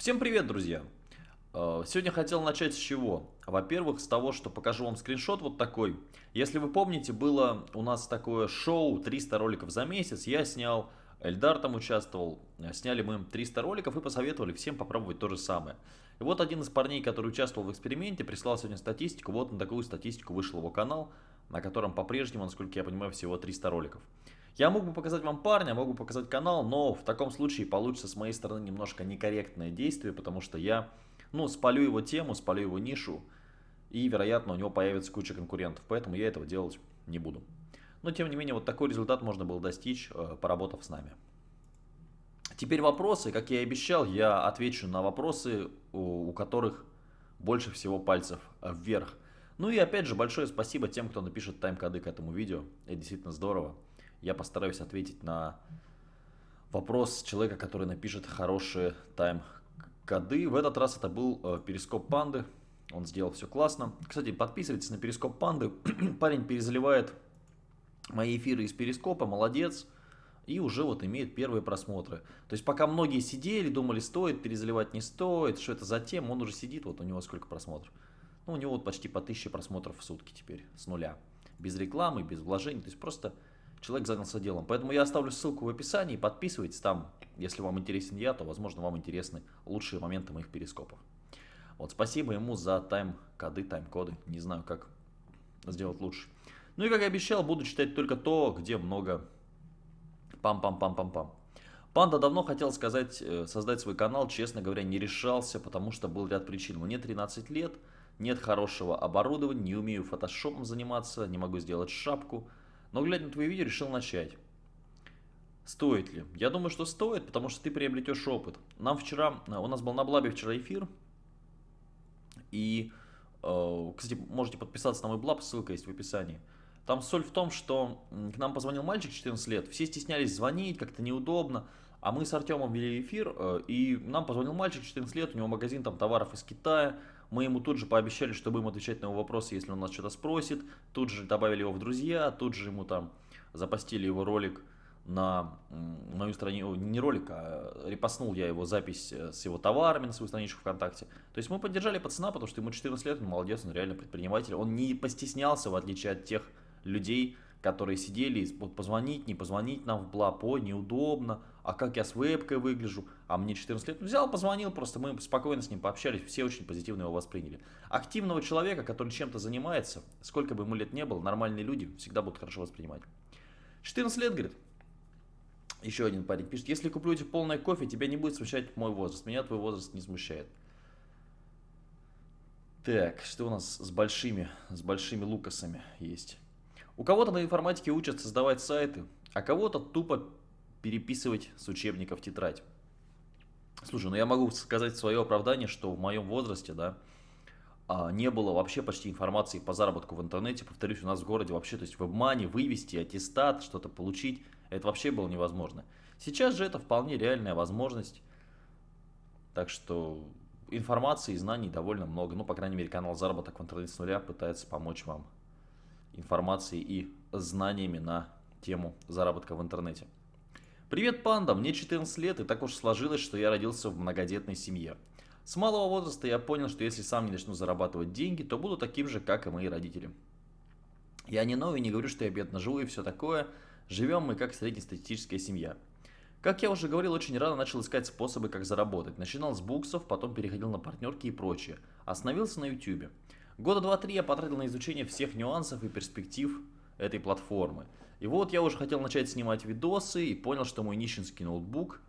Всем привет, друзья! Э, сегодня хотел начать с чего? Во-первых, с того, что покажу вам скриншот вот такой. Если вы помните, было у нас такое шоу 300 роликов за месяц. Я снял, Эльдар там участвовал. Сняли мы 300 роликов и посоветовали всем попробовать то же самое. И вот один из парней, который участвовал в эксперименте, прислал сегодня статистику. Вот на такую статистику вышел его канал, на котором по-прежнему, насколько я понимаю, всего 300 роликов. Я мог бы показать вам парня, могу показать канал, но в таком случае получится с моей стороны немножко некорректное действие, потому что я, ну, спалю его тему, спалю его нишу, и, вероятно, у него появится куча конкурентов, поэтому я этого делать не буду. Но, тем не менее, вот такой результат можно было достичь, э, поработав с нами. Теперь вопросы. Как я и обещал, я отвечу на вопросы, у которых больше всего пальцев вверх. Ну и опять же, большое спасибо тем, кто напишет тайм-коды к этому видео. Это действительно здорово. Я постараюсь ответить на вопрос человека, который напишет хорошие тайм-коды. В этот раз это был э, перископ панды. Он сделал все классно. Кстати, подписывайтесь на перископ панды. Парень перезаливает мои эфиры из перископа. Молодец. И уже вот имеет первые просмотры. То есть пока многие сидели, думали, стоит перезаливать, не стоит, что это за тема, он уже сидит, вот у него сколько просмотров. Ну, у него вот почти по 1000 просмотров в сутки теперь, с нуля. Без рекламы, без вложений, то есть просто человек занялся делом. Поэтому я оставлю ссылку в описании, подписывайтесь там, если вам интересен я, то, возможно, вам интересны лучшие моменты моих перископов. Вот, спасибо ему за тайм-коды, тайм-коды, не знаю, как сделать лучше. Ну и, как и обещал, буду читать только то, где много пам-пам-пам-пам-пам. Панда давно хотел сказать, э, создать свой канал, честно говоря, не решался, потому что был ряд причин. Мне 13 лет, нет хорошего оборудования, не умею фотошопом заниматься, не могу сделать шапку, но глядя на твои видео, решил начать. Стоит ли? Я думаю, что стоит, потому что ты приобретешь опыт. Нам вчера, у нас был на Блабе вчера эфир, и, э, кстати, можете подписаться на мой Блаб, ссылка есть в описании. Там соль в том, что к нам позвонил мальчик 14 лет, все стеснялись звонить, как-то неудобно, а мы с Артемом вели эфир, э, и нам позвонил мальчик 14 лет, у него магазин там товаров из Китая, мы ему тут же пообещали, что будем отвечать на его вопросы, если он нас что-то спросит. Тут же добавили его в друзья, тут же ему там запостили его ролик на мою страницу, не ролик, а репостнул я его запись э, с его товарами на свою страничку ВКонтакте. То есть мы поддержали пацана, потому что ему 14 лет, он молодец, он реально предприниматель. Он не постеснялся, в отличие от тех людей, которые сидели, позвонить, не позвонить нам в Блапо, неудобно, а как я с вебкой выгляжу, а мне 14 лет. Взял, позвонил, просто мы спокойно с ним пообщались, все очень позитивно его восприняли. Активного человека, который чем-то занимается, сколько бы ему лет не было, нормальные люди всегда будут хорошо воспринимать. 14 лет, говорит, еще один парень пишет, если куплю тебе полное кофе, тебя не будет смущать мой возраст, меня твой возраст не смущает. Так, что у нас с большими, с большими лукасами есть? У кого-то на информатике учат создавать сайты, а кого-то тупо переписывать с учебников тетрадь. Слушай, ну я могу сказать свое оправдание, что в моем возрасте, да, а, не было вообще почти информации по заработку в интернете. Повторюсь, у нас в городе вообще, то есть в обмане вывести аттестат, что-то получить, это вообще было невозможно. Сейчас же это вполне реальная возможность. Так что информации и знаний довольно много. Ну, по крайней мере, канал «Заработок в интернете с нуля» пытается помочь вам информацией и знаниями на тему заработка в интернете. Привет, панда! Мне 14 лет, и так уж сложилось, что я родился в многодетной семье. С малого возраста я понял, что если сам не начну зарабатывать деньги, то буду таким же, как и мои родители. Я не новый, не говорю, что я бедно живу и все такое. Живем мы как среднестатистическая семья. Как я уже говорил, очень рано начал искать способы, как заработать. Начинал с буксов, потом переходил на партнерки и прочее. Остановился на YouTube. Года два-три я потратил на изучение всех нюансов и перспектив этой платформы. И вот я уже хотел начать снимать видосы и понял, что мой нищенский ноутбук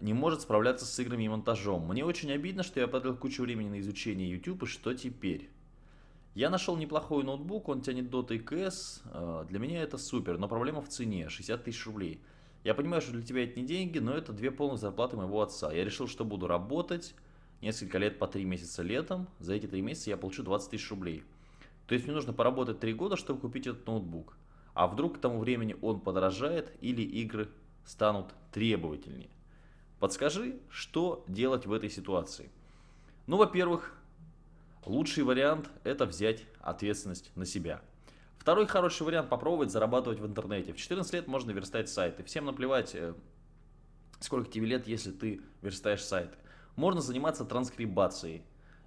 не может справляться с играми и монтажом. Мне очень обидно, что я потратил кучу времени на изучение YouTube, и что теперь? Я нашел неплохой ноутбук, он тянет Dota и CS, э, для меня это супер, но проблема в цене, 60 тысяч рублей. Я понимаю, что для тебя это не деньги, но это две полных зарплаты моего отца. Я решил, что буду работать, несколько лет по 3 месяца летом, за эти 3 месяца я получу 20 тысяч рублей. То есть мне нужно поработать 3 года, чтобы купить этот ноутбук. А вдруг к тому времени он подорожает или игры станут требовательнее. Подскажи, что делать в этой ситуации? Ну, во-первых, лучший вариант это взять ответственность на себя. Второй хороший вариант попробовать зарабатывать в интернете. В 14 лет можно верстать сайты. Всем наплевать, э, сколько тебе лет, если ты верстаешь сайты. Можно заниматься транскрибацией.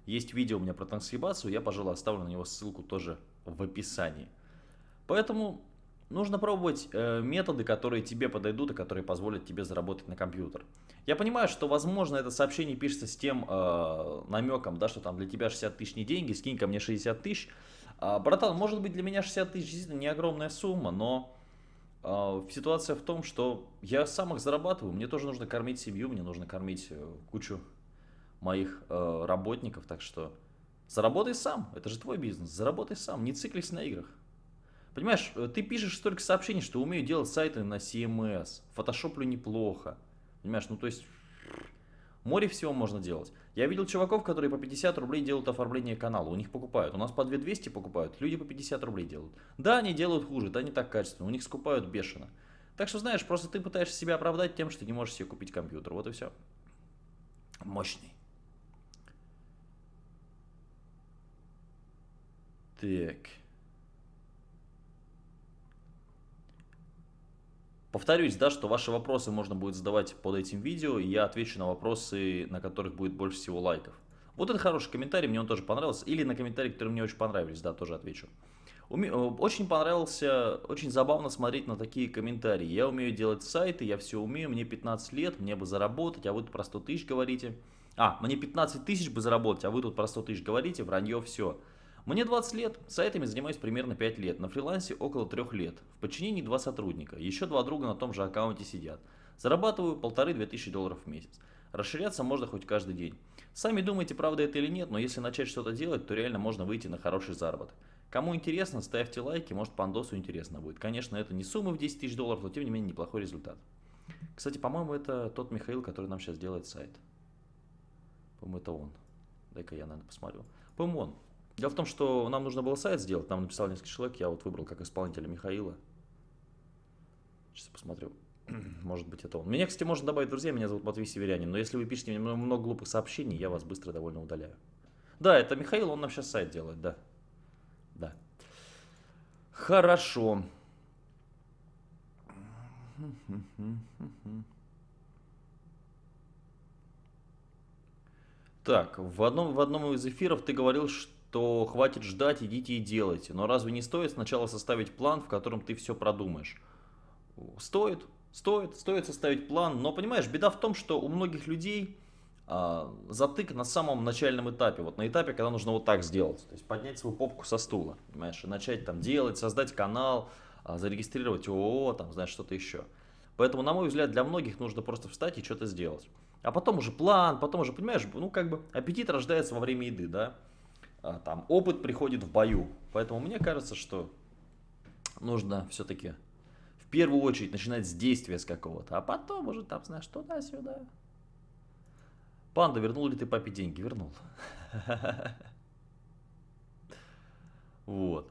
Есть видео у меня про транскрибацию, я, пожалуй, оставлю на него ссылку тоже в описании. Поэтому нужно пробовать э, методы, которые тебе подойдут и которые позволят тебе заработать на компьютер. Я понимаю, что, возможно, это сообщение пишется с тем э, намеком, да, что там для тебя 60 тысяч не деньги, скинь ко мне 60 тысяч. А, братан, может быть, для меня 60 тысяч действительно не огромная сумма, но э, ситуация в том, что я сам их зарабатываю, мне тоже нужно кормить семью, мне нужно кормить э, кучу моих э, работников, так что заработай сам, это же твой бизнес, заработай сам, не циклись на играх. Понимаешь, э, ты пишешь столько сообщений, что умею делать сайты на CMS, фотошоплю неплохо. Понимаешь, ну то есть море всего можно делать. Я видел чуваков, которые по 50 рублей делают оформление канала, у них покупают. У нас по 2200 покупают, люди по 50 рублей делают. Да, они делают хуже, да, не так качественно, у них скупают бешено. Так что, знаешь, просто ты пытаешься себя оправдать тем, что не можешь себе купить компьютер. Вот и все. Мощный. Так. Повторюсь, да, что ваши вопросы можно будет задавать под этим видео, и я отвечу на вопросы, на которых будет больше всего лайков. Вот это хороший комментарий, мне он тоже понравился. Или на комментарии, которые мне очень понравились, да, тоже отвечу. Э, очень понравился, очень забавно смотреть на такие комментарии. Я умею делать сайты, я все умею, мне 15 лет, мне бы заработать, а вы тут про 100 тысяч говорите. А, мне 15 тысяч бы заработать, а вы тут про 100 тысяч говорите, вранье все. Мне 20 лет, сайтами занимаюсь примерно 5 лет, на фрилансе около 3 лет, в подчинении 2 сотрудника, еще два друга на том же аккаунте сидят. Зарабатываю полторы-две тысячи долларов в месяц. Расширяться можно хоть каждый день. Сами думаете, правда это или нет, но если начать что-то делать, то реально можно выйти на хороший заработок. Кому интересно, ставьте лайки, может пандосу интересно будет. Конечно, это не суммы в 10 тысяч долларов, но тем не менее неплохой результат. Кстати, по-моему, это тот Михаил, который нам сейчас делает сайт. По-моему, это он. Дай-ка я, наверное, посмотрю. По-моему, он. Дело в том, что нам нужно было сайт сделать, нам написал несколько человек, я вот выбрал как исполнителя Михаила. Сейчас посмотрю. Может быть, это он. Меня, кстати, можно добавить, друзья, меня зовут Матвей Северянин, но если вы пишете мне много глупых сообщений, я вас быстро довольно удаляю. Да, это Михаил, он нам сейчас сайт делает, да. Да. Хорошо. Так, в одном, в одном из эфиров ты говорил, что то хватит ждать, идите и делайте. Но разве не стоит сначала составить план, в котором ты все продумаешь? Стоит, стоит, стоит составить план, но понимаешь, беда в том, что у многих людей а, затык на самом начальном этапе, вот на этапе, когда нужно вот так сделать, то есть поднять свою попку со стула, понимаешь, и начать там делать, создать канал, а, зарегистрировать ООО, там, знаешь, что-то еще. Поэтому, на мой взгляд, для многих нужно просто встать и что-то сделать. А потом уже план, потом уже, понимаешь, ну как бы аппетит рождается во время еды, да. А, там опыт приходит в бою. Поэтому мне кажется, что нужно все-таки в первую очередь начинать с действия с какого-то, а потом уже там, знаешь, туда-сюда. Панда, вернул ли ты папе деньги? Вернул. Вот.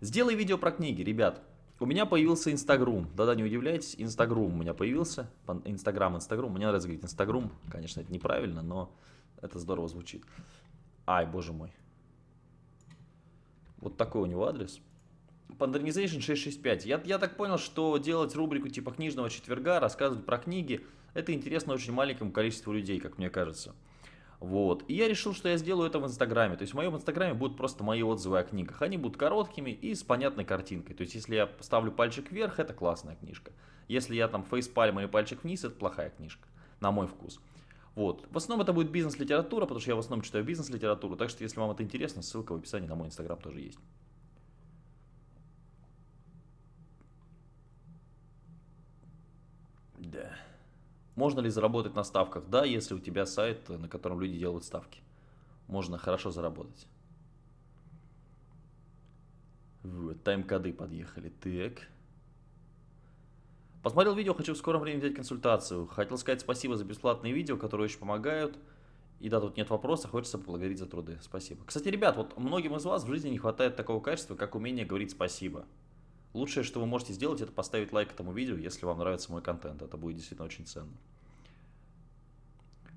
Сделай видео про книги, ребят. У меня появился Инстаграм. Да-да, не удивляйтесь, Инстаграм у меня появился. Инстаграм, Инстаграм. Мне нравится говорить Инстаграм. Конечно, это неправильно, но это здорово звучит. Ай, боже мой. Вот такой у него адрес. Pandernization 665. Я, я так понял, что делать рубрику типа книжного четверга, рассказывать про книги, это интересно очень маленькому количеству людей, как мне кажется. Вот. И я решил, что я сделаю это в Инстаграме. То есть в моем Инстаграме будут просто мои отзывы о книгах. Они будут короткими и с понятной картинкой. То есть если я ставлю пальчик вверх, это классная книжка. Если я там фейспальм или пальчик вниз, это плохая книжка. На мой вкус. Вот. В основном это будет бизнес-литература, потому что я в основном читаю бизнес-литературу. Так что, если вам это интересно, ссылка в описании на мой инстаграм тоже есть. Да. Можно ли заработать на ставках? Да, если у тебя сайт, на котором люди делают ставки. Можно хорошо заработать. Вот, тайм-коды подъехали. Так. Посмотрел видео, хочу в скором времени взять консультацию. Хотел сказать спасибо за бесплатные видео, которые очень помогают. И да, тут нет вопроса, хочется поблагодарить за труды. Спасибо. Кстати, ребят, вот многим из вас в жизни не хватает такого качества, как умение говорить спасибо. Лучшее, что вы можете сделать, это поставить лайк этому видео, если вам нравится мой контент. Это будет действительно очень ценно.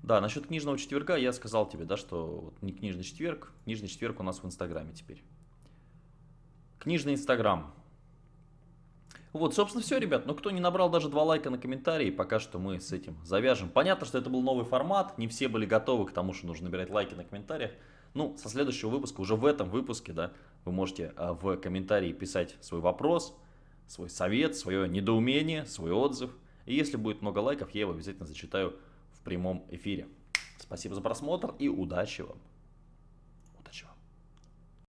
Да, насчет книжного четверга я сказал тебе, да, что вот не книжный четверг, книжный четверг у нас в Инстаграме теперь. Книжный Инстаграм. Вот, собственно, все, ребят. Но кто не набрал даже два лайка на комментарии, пока что мы с этим завяжем. Понятно, что это был новый формат, не все были готовы к тому, что нужно набирать лайки на комментариях. Ну, со следующего выпуска, уже в этом выпуске, да, вы можете а, в комментарии писать свой вопрос, свой совет, свое недоумение, свой отзыв. И если будет много лайков, я его обязательно зачитаю в прямом эфире. Спасибо за просмотр и удачи вам!